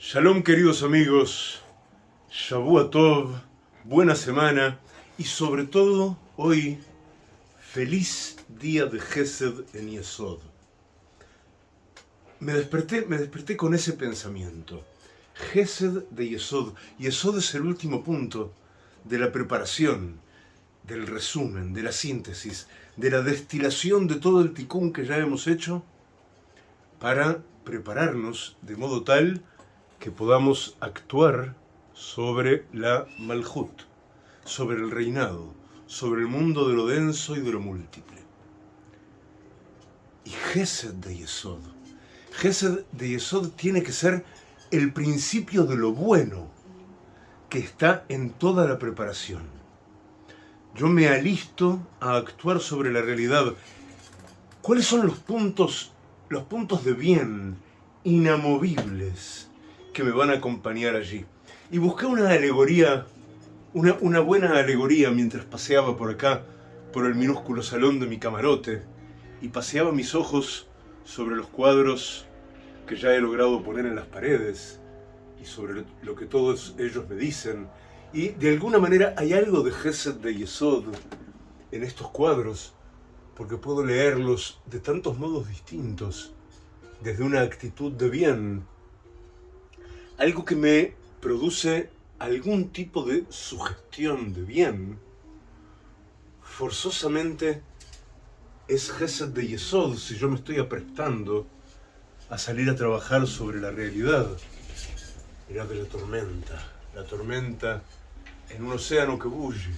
Shalom queridos amigos, Shavua Tov, buena semana y sobre todo hoy, feliz día de Gesed en Yesod. Me desperté, me desperté con ese pensamiento. Gesed de Yesod. Yesod es el último punto de la preparación, del resumen, de la síntesis, de la destilación de todo el ticún que ya hemos hecho para prepararnos de modo tal que podamos actuar sobre la Malhut, sobre el reinado, sobre el mundo de lo denso y de lo múltiple. Y Gesed de Yesod. Gesed de Yesod tiene que ser el principio de lo bueno que está en toda la preparación. Yo me alisto a actuar sobre la realidad. ¿Cuáles son los puntos, los puntos de bien inamovibles que me van a acompañar allí. Y busqué una alegoría, una, una buena alegoría mientras paseaba por acá, por el minúsculo salón de mi camarote, y paseaba mis ojos sobre los cuadros que ya he logrado poner en las paredes, y sobre lo que todos ellos me dicen. Y de alguna manera hay algo de Gesed de Yesod en estos cuadros, porque puedo leerlos de tantos modos distintos, desde una actitud de bien, algo que me produce algún tipo de sugestión de bien, forzosamente es Gesed de Yesod si yo me estoy aprestando a salir a trabajar sobre la realidad. Mirá de la tormenta, la tormenta en un océano que bulle.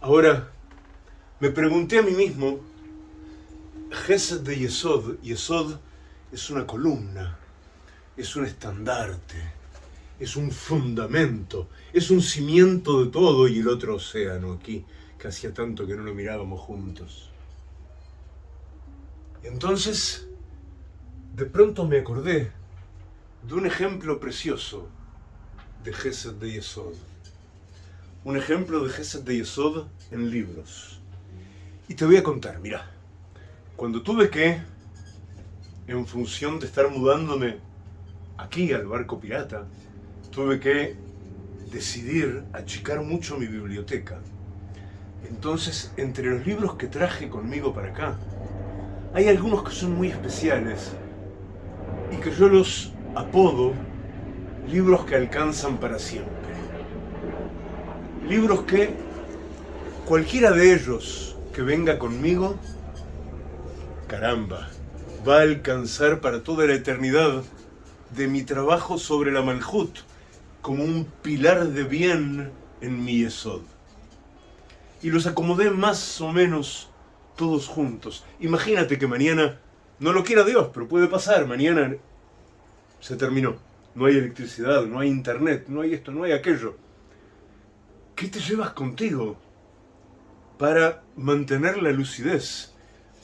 Ahora, me pregunté a mí mismo, Gesed de Yesod, Yesod es una columna, es un estandarte, es un fundamento, es un cimiento de todo y el otro océano aquí, que hacía tanto que no lo mirábamos juntos. Entonces, de pronto me acordé de un ejemplo precioso de Gesed de Yesod. Un ejemplo de Gesed de Yesod en libros. Y te voy a contar, mira, cuando tuve que, en función de estar mudándome aquí al barco pirata, tuve que decidir achicar mucho mi biblioteca. Entonces, entre los libros que traje conmigo para acá, hay algunos que son muy especiales y que yo los apodo libros que alcanzan para siempre. Libros que cualquiera de ellos que venga conmigo, caramba, va a alcanzar para toda la eternidad de mi trabajo sobre la Malhut como un pilar de bien en mi Yesod. Y los acomodé más o menos todos juntos. Imagínate que mañana, no lo quiera Dios, pero puede pasar, mañana se terminó. No hay electricidad, no hay internet, no hay esto, no hay aquello. ¿Qué te llevas contigo para mantener la lucidez,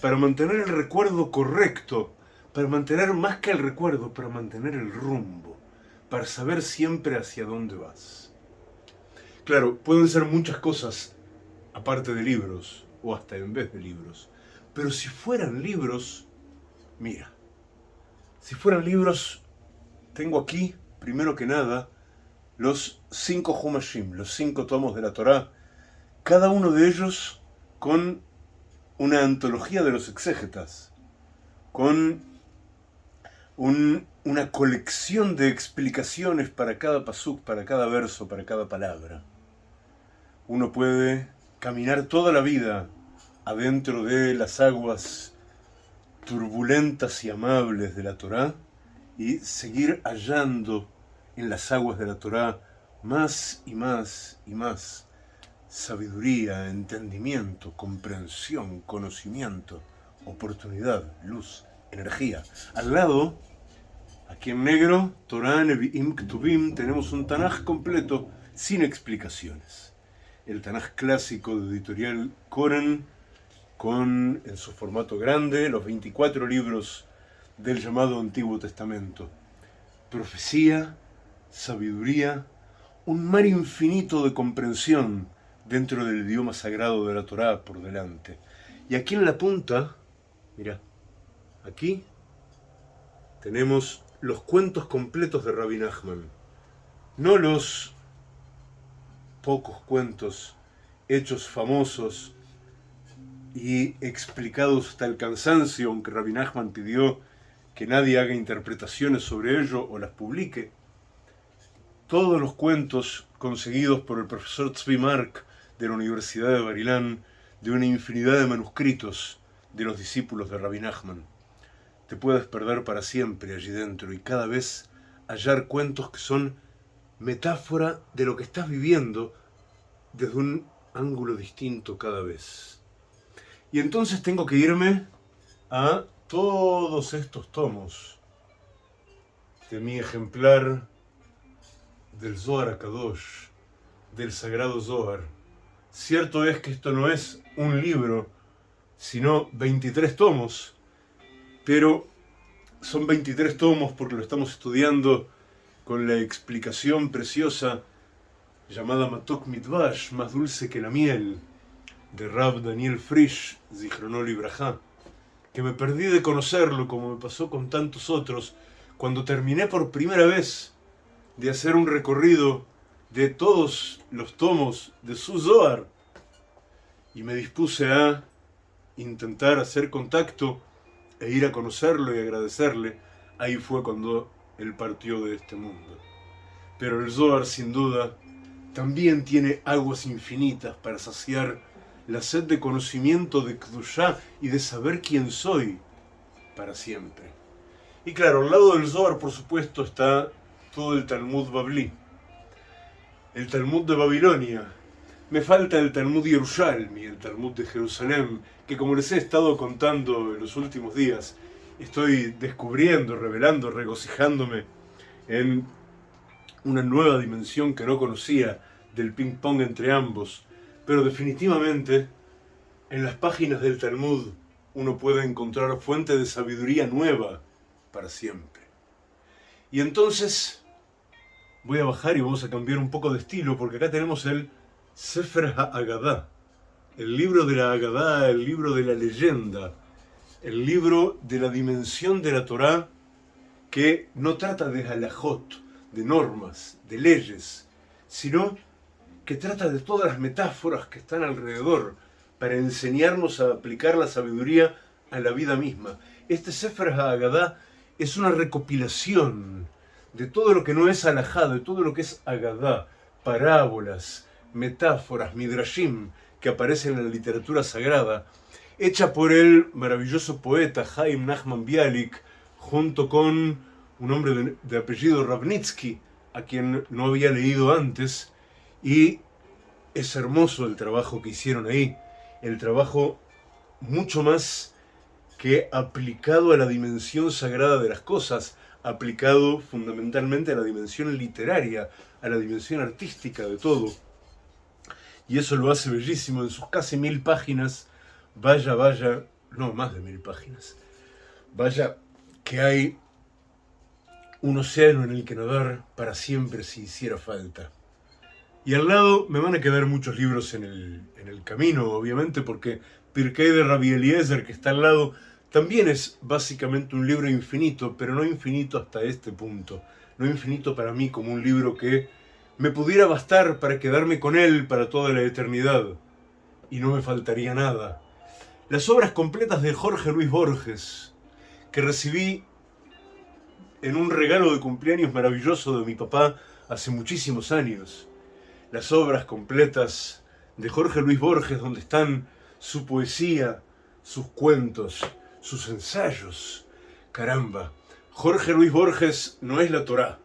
para mantener el recuerdo correcto para mantener más que el recuerdo, para mantener el rumbo, para saber siempre hacia dónde vas. Claro, pueden ser muchas cosas aparte de libros, o hasta en vez de libros, pero si fueran libros, mira, si fueran libros, tengo aquí, primero que nada, los cinco Humashim, los cinco tomos de la Torá, cada uno de ellos con una antología de los exégetas, con una colección de explicaciones para cada pasuk, para cada verso, para cada palabra. Uno puede caminar toda la vida adentro de las aguas turbulentas y amables de la Torá y seguir hallando en las aguas de la Torá más y más y más sabiduría, entendimiento, comprensión, conocimiento, oportunidad, luz, energía. Al lado Aquí en negro, Torah, Nevi'im, Ktubim, tenemos un Tanaj completo sin explicaciones. El Tanaj clásico de editorial Koran, con en su formato grande los 24 libros del llamado Antiguo Testamento. Profecía, sabiduría, un mar infinito de comprensión dentro del idioma sagrado de la Torá por delante. Y aquí en la punta, mira, aquí tenemos los cuentos completos de Rabbi Nachman, no los pocos cuentos hechos famosos y explicados hasta el cansancio, aunque Rabbi Nachman pidió que nadie haga interpretaciones sobre ello o las publique. Todos los cuentos conseguidos por el profesor Tzvi Mark de la Universidad de Barilán, de una infinidad de manuscritos de los discípulos de Rabbi Nachman. Te puedes perder para siempre allí dentro y cada vez hallar cuentos que son metáfora de lo que estás viviendo desde un ángulo distinto cada vez. Y entonces tengo que irme a todos estos tomos de mi ejemplar del Zohar Akadosh, del Sagrado Zohar. Cierto es que esto no es un libro, sino 23 tomos, pero son 23 tomos porque lo estamos estudiando con la explicación preciosa llamada Matok Mitvash, más dulce que la miel, de Rab Daniel Frisch, Zichronol Ibrahá, que me perdí de conocerlo como me pasó con tantos otros, cuando terminé por primera vez de hacer un recorrido de todos los tomos de su Zohar y me dispuse a intentar hacer contacto e ir a conocerlo y agradecerle, ahí fue cuando él partió de este mundo. Pero el Zohar, sin duda, también tiene aguas infinitas para saciar la sed de conocimiento de Kdushá y de saber quién soy para siempre. Y claro, al lado del Zohar, por supuesto, está todo el Talmud Babli, el Talmud de Babilonia. Me falta el Talmud Yerushalmi, el Talmud de Jerusalén, que como les he estado contando en los últimos días, estoy descubriendo, revelando, regocijándome en una nueva dimensión que no conocía del ping-pong entre ambos. Pero definitivamente, en las páginas del Talmud uno puede encontrar fuente de sabiduría nueva para siempre. Y entonces voy a bajar y vamos a cambiar un poco de estilo, porque acá tenemos el Sefer HaAgadá, el libro de la Agadá, el libro de la leyenda, el libro de la dimensión de la Torá que no trata de halajot, de normas, de leyes, sino que trata de todas las metáforas que están alrededor para enseñarnos a aplicar la sabiduría a la vida misma. Este Sefer HaAgadá es una recopilación de todo lo que no es alajá, de todo lo que es agadá, parábolas, metáforas, midrashim, que aparecen en la literatura sagrada, hecha por el maravilloso poeta Jaime Nachman Bialik, junto con un hombre de, apellido Ravnitsky, a quien no había leído antes, y es hermoso el trabajo que hicieron ahí, el trabajo mucho más que aplicado a la dimensión sagrada de las cosas, aplicado fundamentalmente a la dimensión literaria, a la dimensión artística de todo. Y eso lo hace bellísimo en sus casi mil páginas. Vaya, vaya, no, más de mil páginas. Vaya que hay un océano en el que nadar para siempre si hiciera falta. Y al lado me van a quedar muchos libros en el, en el camino, obviamente, porque Pirkei de Rabbi Eliezer, que está al lado, también es básicamente un libro infinito, pero no infinito hasta este punto. No infinito para mí como un libro que me pudiera bastar para quedarme con él para toda la eternidad. Y no me faltaría nada. Las obras completas de Jorge Luis Borges, que recibí en un regalo de cumpleaños maravilloso de mi papá hace muchísimos años. Las obras completas de Jorge Luis Borges, donde están su poesía, sus cuentos, sus ensayos. Caramba, Jorge Luis Borges no es la Torá,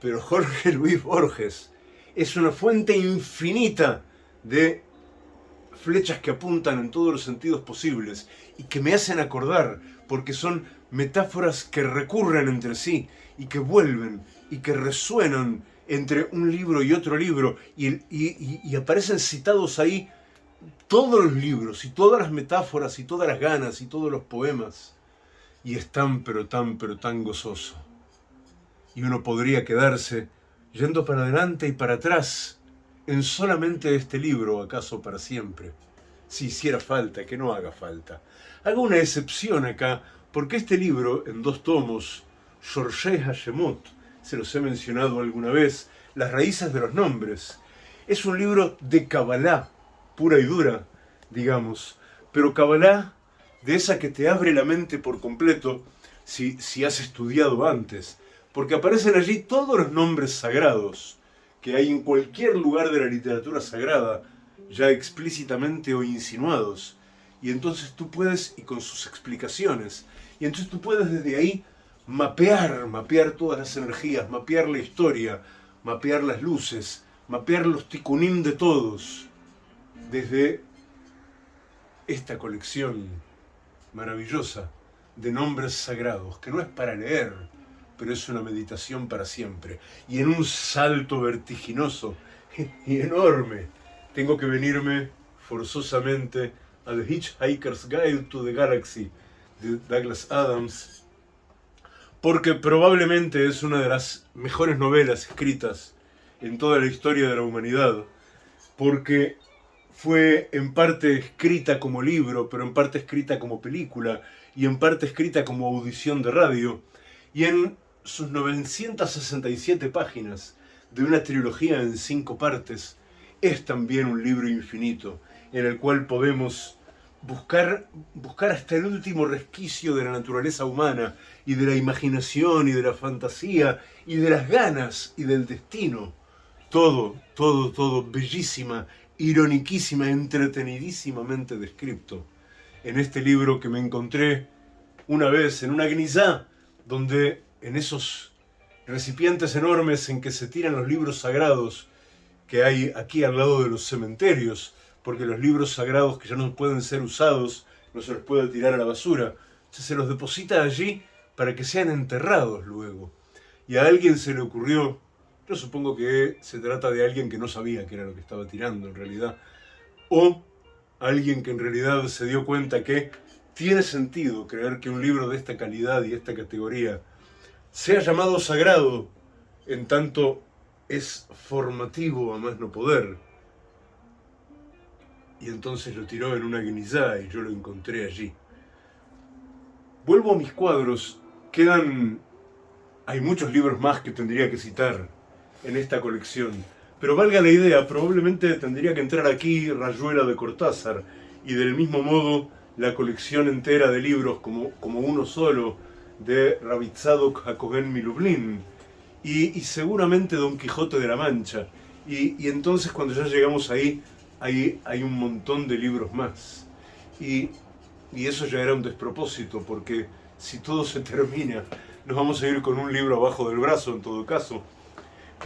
pero Jorge Luis Borges es una fuente infinita de flechas que apuntan en todos los sentidos posibles y que me hacen acordar, porque son metáforas que recurren entre sí y que vuelven y que resuenan entre un libro y otro libro y, y aparecen citados ahí todos los libros y todas las metáforas y todas las ganas y todos los poemas. Y es tan, pero tan, pero tan gozoso. Y uno podría quedarse yendo para adelante y para atrás en solamente este libro, acaso para siempre. Si hiciera falta, que no haga falta. Hago una excepción acá, porque este libro, en dos tomos, Shorshei Hashemot, se los he mencionado alguna vez, Las raíces de los nombres. Es un libro de Kabbalah, pura y dura, digamos, pero Kabbalah de esa que te abre la mente por completo si, si has estudiado antes, porque aparecen allí todos los nombres sagrados que hay en cualquier lugar de la literatura sagrada, ya explícitamente o insinuados. Y entonces tú puedes, y con sus explicaciones, y entonces tú puedes desde ahí mapear, mapear todas las energías, mapear la historia, mapear las luces, mapear los tikunim de todos, desde esta colección maravillosa de nombres sagrados, que no es para leer, pero es una meditación para siempre. Y en un salto vertiginoso y enorme, tengo que venirme forzosamente a The Hitchhiker's Guide to the Galaxy de Douglas Adams, porque probablemente es una de las mejores novelas escritas en toda la historia de la humanidad, porque fue en parte escrita como libro, pero en parte escrita como película, y en parte escrita como audición de radio, y en sus 967 páginas de una trilogía en cinco partes, es también un libro infinito, en el cual podemos buscar, buscar hasta el último resquicio de la naturaleza humana, y de la imaginación, y de la fantasía, y de las ganas, y del destino. Todo, todo, todo, bellísima, ironiquísima, entretenidísimamente descrito en este libro que me encontré una vez en una gnizá, donde en esos recipientes enormes en que se tiran los libros sagrados que hay aquí al lado de los cementerios, porque los libros sagrados que ya no pueden ser usados, no se los puede tirar a la basura, se los deposita allí para que sean enterrados luego. Y a alguien se le ocurrió, yo supongo que se trata de alguien que no sabía qué era lo que estaba tirando en realidad, o alguien que en realidad se dio cuenta que tiene sentido creer que un libro de esta calidad y esta categoría sea llamado sagrado, en tanto es formativo a más no poder. Y entonces lo tiró en una guinizá y yo lo encontré allí. Vuelvo a mis cuadros, quedan... Hay muchos libros más que tendría que citar en esta colección, pero valga la idea, probablemente tendría que entrar aquí Rayuela de Cortázar, y del mismo modo la colección entera de libros como, como uno solo de Rabitzadok Hakogen Milublin y, y, seguramente Don Quijote de la Mancha. Y, entonces cuando ya llegamos ahí, hay, hay un montón de libros más. Y, y eso ya era un despropósito, porque si todo se termina, nos vamos a ir con un libro abajo del brazo en todo caso,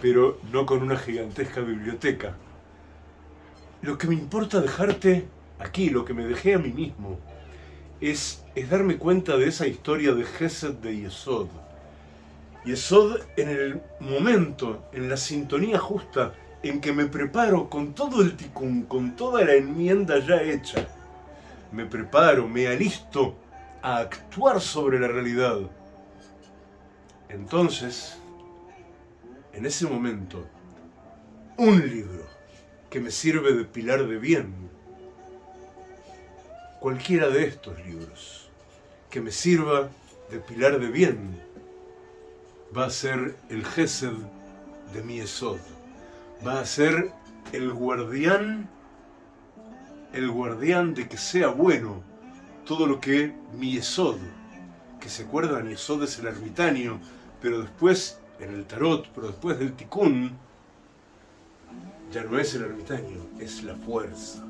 pero no con una gigantesca biblioteca. Lo que me importa dejarte aquí, lo que me dejé a mí mismo, es, es darme cuenta de esa historia de Gesed de Yesod. Yesod en el momento, en la sintonía justa, en que me preparo con todo el ticún, con toda la enmienda ya hecha, me preparo, me alisto a actuar sobre la realidad. Entonces, en ese momento, un libro que me sirve de pilar de bien, cualquiera de estos libros que me sirva de pilar de bien va a ser el Gesed de mi Esod. Va a ser el guardián, el guardián de que sea bueno todo lo que mi Esod, que se acuerdan, Esod es el ermitaño, pero después en el tarot, pero después del tikkun, ya no es el ermitaño, es la fuerza.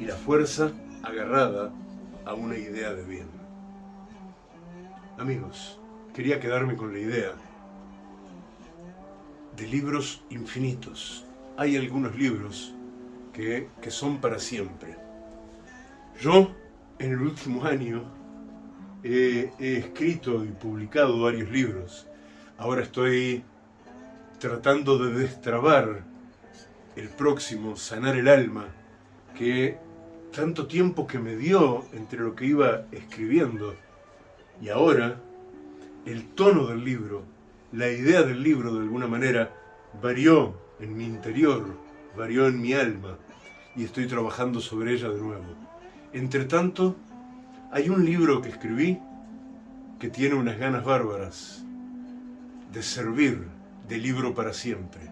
Y la fuerza agarrada a una idea de bien. Amigos, quería quedarme con la idea de libros infinitos. Hay algunos libros que, que son para siempre. Yo, en el último año, he, escrito y publicado varios libros. Ahora estoy tratando de destrabar el próximo, Sanar el Alma, que tanto tiempo que me dio entre lo que iba escribiendo y ahora el tono del libro, la idea del libro de alguna manera varió en mi interior, varió en mi alma y estoy trabajando sobre ella de nuevo. Entre tanto, hay un libro que escribí que tiene unas ganas bárbaras de servir de libro para siempre.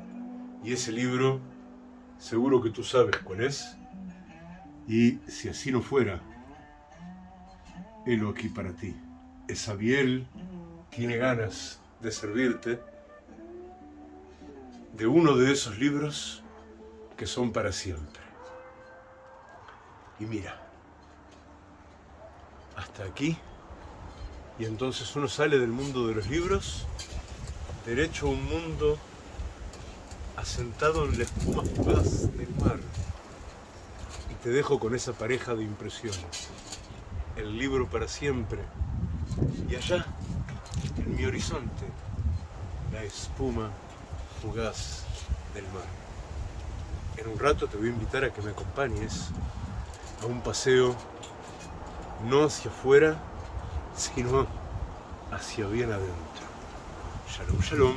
Y ese libro, seguro que tú sabes cuál es. Y si así no fuera, helo aquí para ti. Esabiel tiene ganas de servirte de uno de esos libros que son para siempre. Y mira, hasta aquí, y entonces uno sale del mundo de los libros, derecho a un mundo asentado en la espuma fugaz del mar. Te dejo con esa pareja de impresiones. El libro para siempre. Y allá, en mi horizonte, la espuma fugaz del mar. En un rato te voy a invitar a que me acompañes a un paseo no hacia afuera, sino hacia bien adentro. Shalom, shalom.